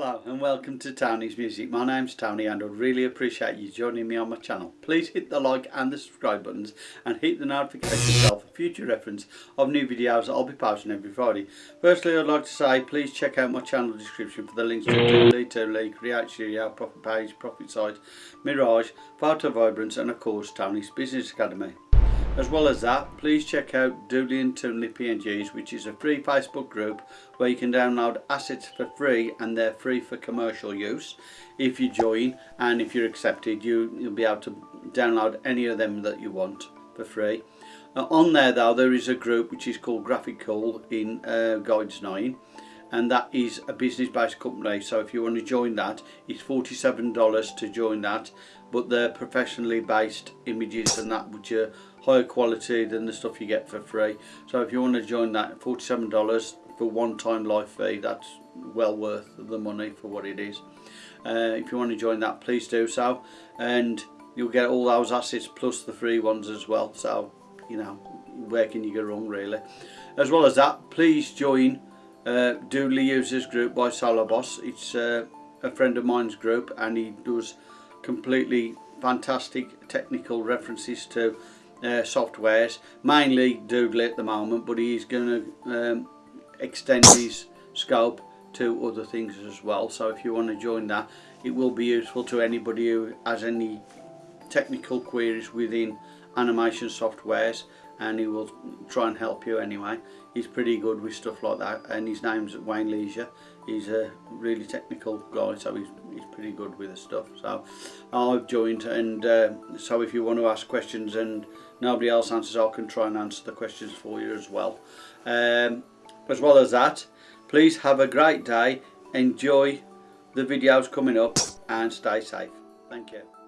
welcome to Tony's Music. My name's Tony and I'd really appreciate you joining me on my channel. Please hit the like and the subscribe buttons and hit the notification bell for future reference of new videos that I'll be posting every Friday. Firstly I'd like to say please check out my channel description for the links to Toonly, Toonly, Create Studio, Profit Page, Profit Site, Mirage, Photo Vibrance and of course Tony's Business Academy. As well as that, please check out Doodly and Toonly PNGs, which is a free Facebook group where you can download assets for free and they're free for commercial use. If you join and if you're accepted, you, you'll be able to download any of them that you want for free. Uh, on there though, there is a group which is called Graphic Cool in uh, Guides 9 and that is a business based company so if you want to join that it's $47 to join that but they're professionally based images and that which are higher quality than the stuff you get for free. So if you want to join that $47 for one time live fee that's well worth the money for what it is. Uh, if you want to join that please do so. And you'll get all those assets plus the free ones as well. So you know where can you go wrong really? As well as that please join uh, Doodly Users Group by Boss. It's uh, a friend of mine's group and he does completely fantastic technical references to uh, softwares, mainly Doodle at the moment, but he's going to um, extend his scope to other things as well. So if you want to join that, it will be useful to anybody who has any technical queries within animation softwares and he will try and help you anyway. He's pretty good with stuff like that and his name's Wayne Leisure. He's a really technical guy so he's, he's pretty good with the stuff. So I've joined and uh, so if you want to ask questions and nobody else answers I can try and answer the questions for you as well. Um, as well as that please have a great day enjoy the videos coming up and stay safe. Thank you